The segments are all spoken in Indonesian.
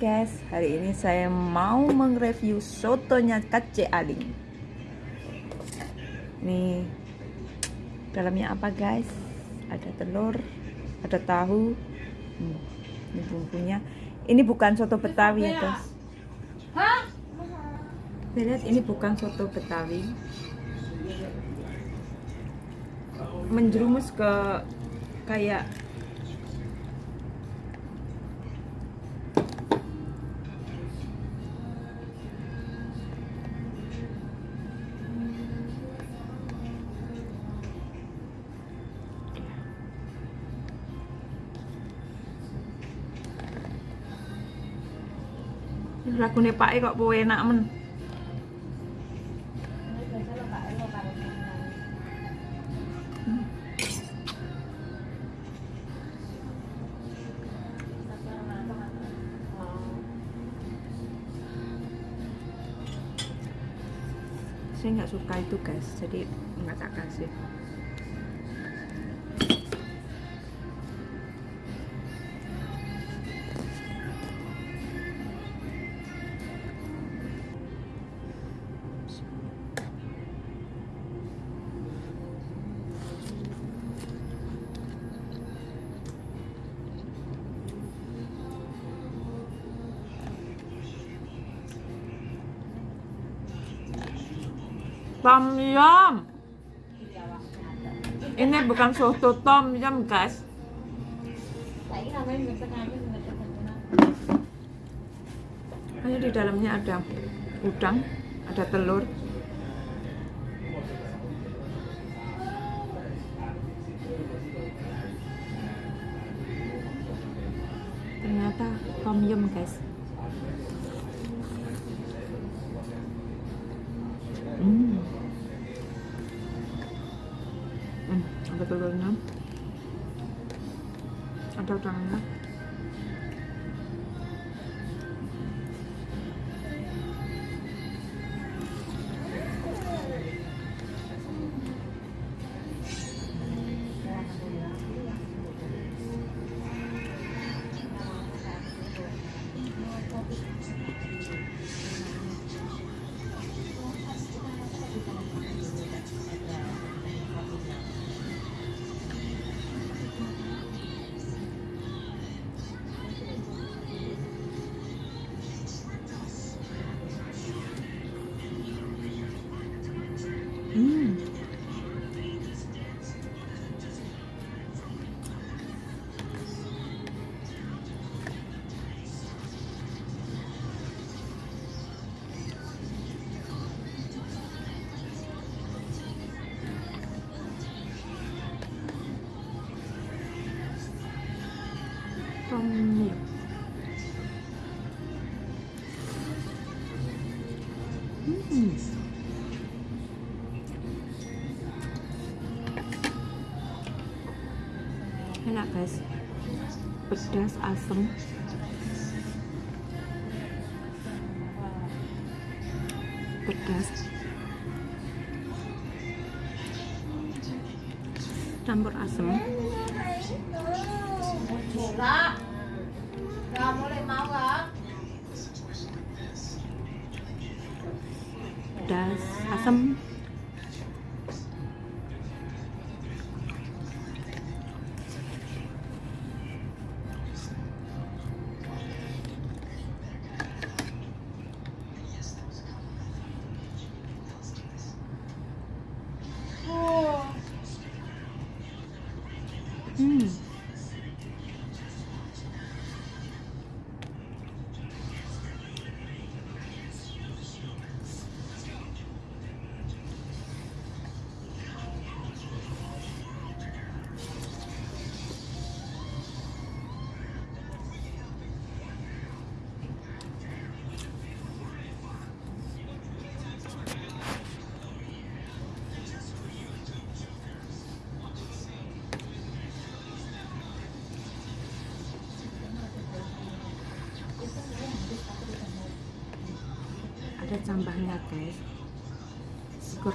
guys, hari ini saya mau mereview sotonya Kace Aling. Nih, dalamnya apa guys? Ada telur, ada tahu, hmm, ini bumbunya. Ini bukan soto Betawi ya guys. Lihat, ini bukan soto Betawi. Menjerumus ke kayak lagune Pak kok poe enak men. Saya nggak suka itu guys, jadi nggak tak kasih. Tom yum. Ini bukan soto tom yum, guys. Hanya di dalamnya ada udang, ada telur. Ternyata tom yum, guys. Hmm, ada telurnya. Ada udangnya. Hmm. Hmm. enak guys. Pedas asem. Pedas. Campur asem pedas asem ada cambahnya guys. Syukur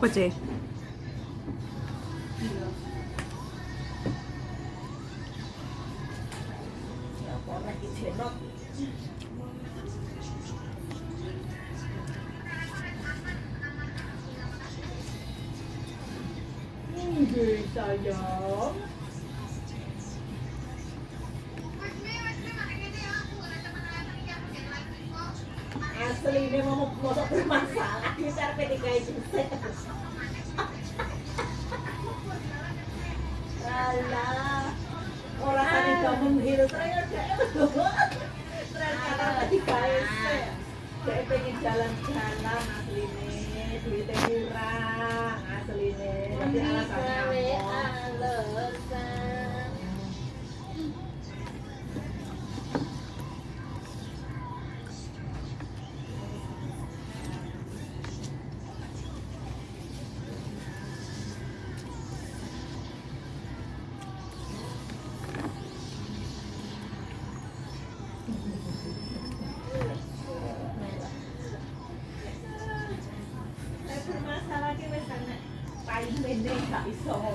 아버지? 둘 써요 Asli ini mau mau bermasalah di karpet tiga itu. Alah, orang tadi kamu menghirup ternyata ternyata tiga itu. Saya pengen jalan-jalan asli ini, duitnya kurang asli ini. Tapi alasannya apa?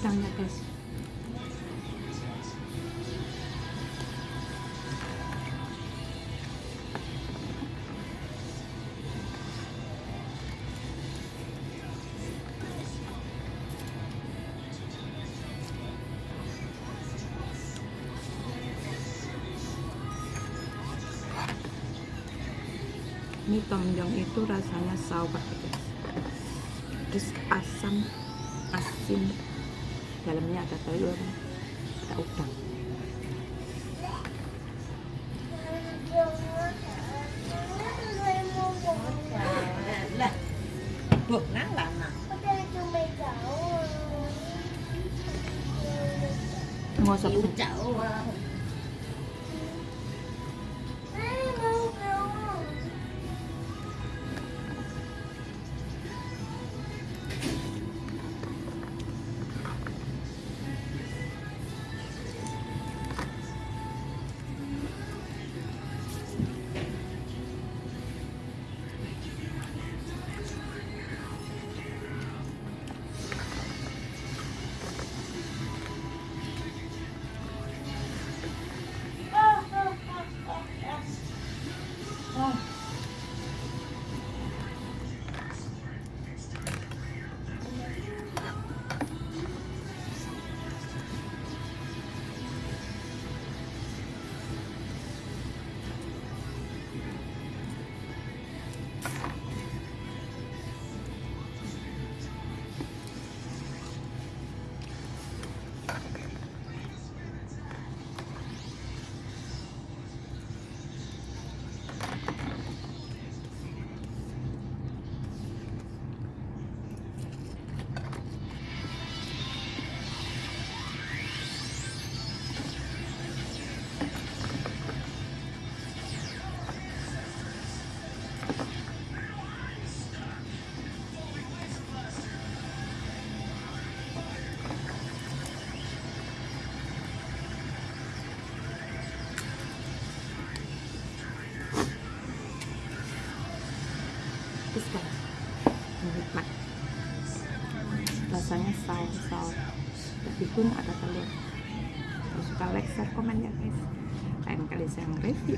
Utangnya, guys. Ini tomjong itu rasanya sour guys. Terus asam, asin. Dalamnya ada telur, ada udang. Lah, buh nang lama. Nggak usah bu- Rasanya saus saus. Meskipun ada telur. Kalau suka like, share, komen ya guys. Lain kali saya nge-review.